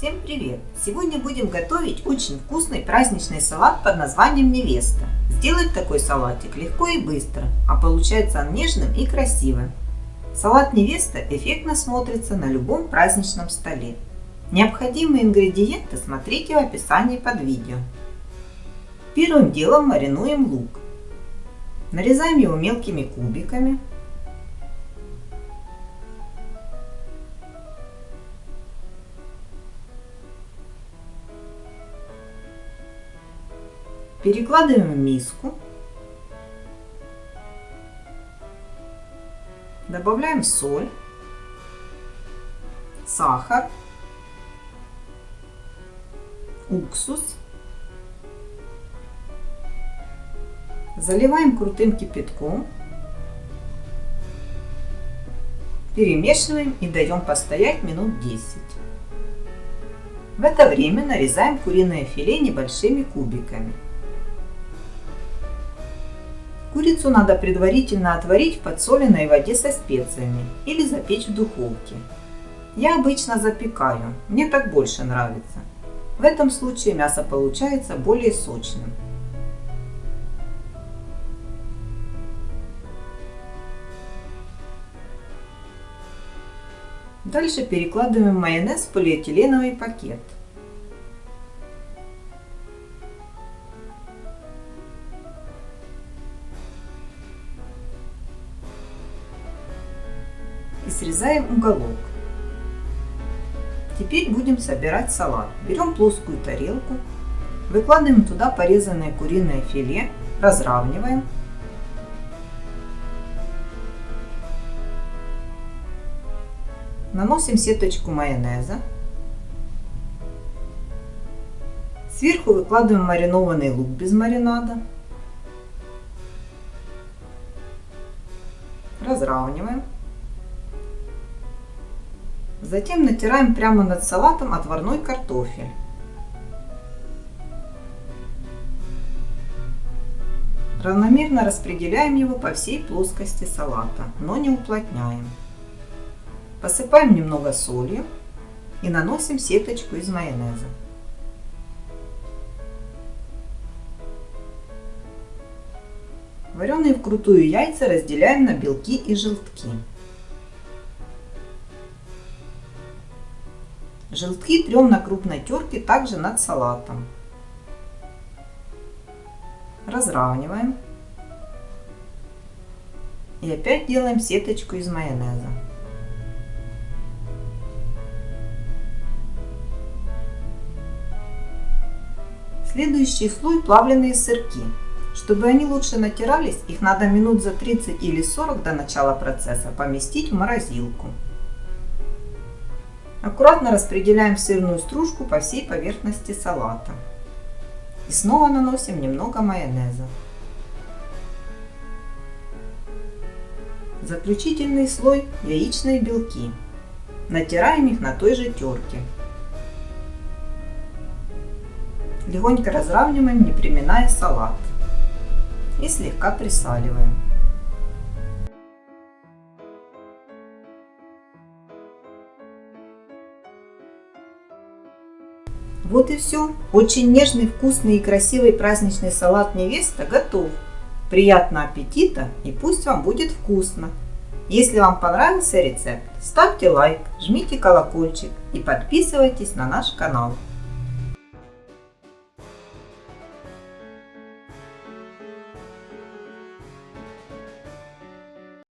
Всем привет! Сегодня будем готовить очень вкусный праздничный салат под названием невеста. Сделать такой салатик легко и быстро, а получается он нежным и красивым. Салат невеста эффектно смотрится на любом праздничном столе. Необходимые ингредиенты смотрите в описании под видео. Первым делом маринуем лук. Нарезаем его мелкими кубиками. Перекладываем в миску. Добавляем соль, сахар, уксус. Заливаем крутым кипятком. Перемешиваем и даем постоять минут 10. В это время нарезаем куриное филе небольшими кубиками. Курицу надо предварительно отварить в подсоленной воде со специями или запечь в духовке. Я обычно запекаю, мне так больше нравится. В этом случае мясо получается более сочным. Дальше перекладываем майонез в полиэтиленовый пакет. Срезаем уголок. Теперь будем собирать салат. Берем плоскую тарелку, выкладываем туда порезанное куриное филе, разравниваем. Наносим сеточку майонеза. Сверху выкладываем маринованный лук без маринада. Разравниваем. Затем натираем прямо над салатом отварной картофель. Равномерно распределяем его по всей плоскости салата, но не уплотняем. Посыпаем немного солью и наносим сеточку из майонеза. Вареные вкрутую яйца разделяем на белки и желтки. Желтки трем на крупной терке также над салатом. Разравниваем. И опять делаем сеточку из майонеза. Следующий слой плавленые сырки. Чтобы они лучше натирались, их надо минут за 30 или 40 до начала процесса поместить в морозилку. Аккуратно распределяем сырную стружку по всей поверхности салата. И снова наносим немного майонеза. Заключительный слой яичные белки. Натираем их на той же терке. Легонько разравниваем, не приминая салат. И слегка присаливаем. Вот и все. Очень нежный, вкусный и красивый праздничный салат невеста готов. Приятного аппетита и пусть вам будет вкусно. Если вам понравился рецепт, ставьте лайк, жмите колокольчик и подписывайтесь на наш канал.